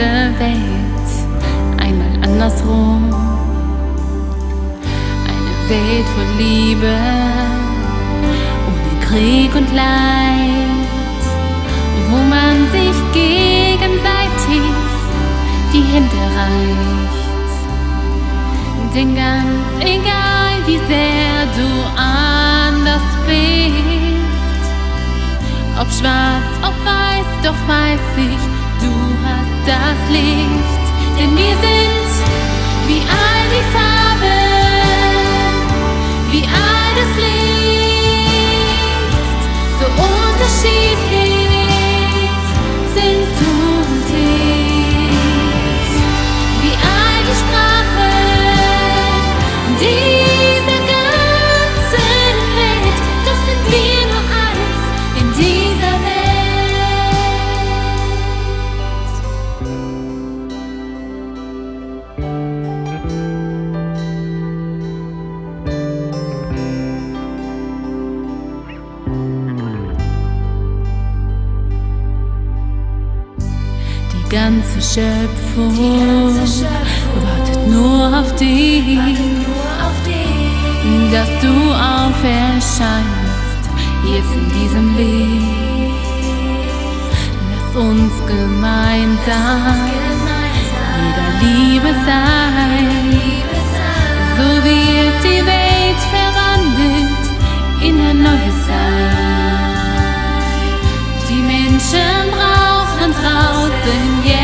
diese Welt einmal andersrum. Eine Welt voll Liebe, ohne Krieg und Leid, wo man sich gegenseitig die Hände reicht. Denn ganz egal, wie sehr du anders bist, ob schwarz, ob weiß, doch weiß ich, das Licht. Denn wir sind wie all die Farben, wie all Die ganze Schöpfung, wartet nur auf dich, dass du auferscheinst, jetzt in diesem Licht. Lass uns gemeinsam wieder Liebe sein, so wird die Welt verwandelt in ein neues Sein. Die Menschen 尊严。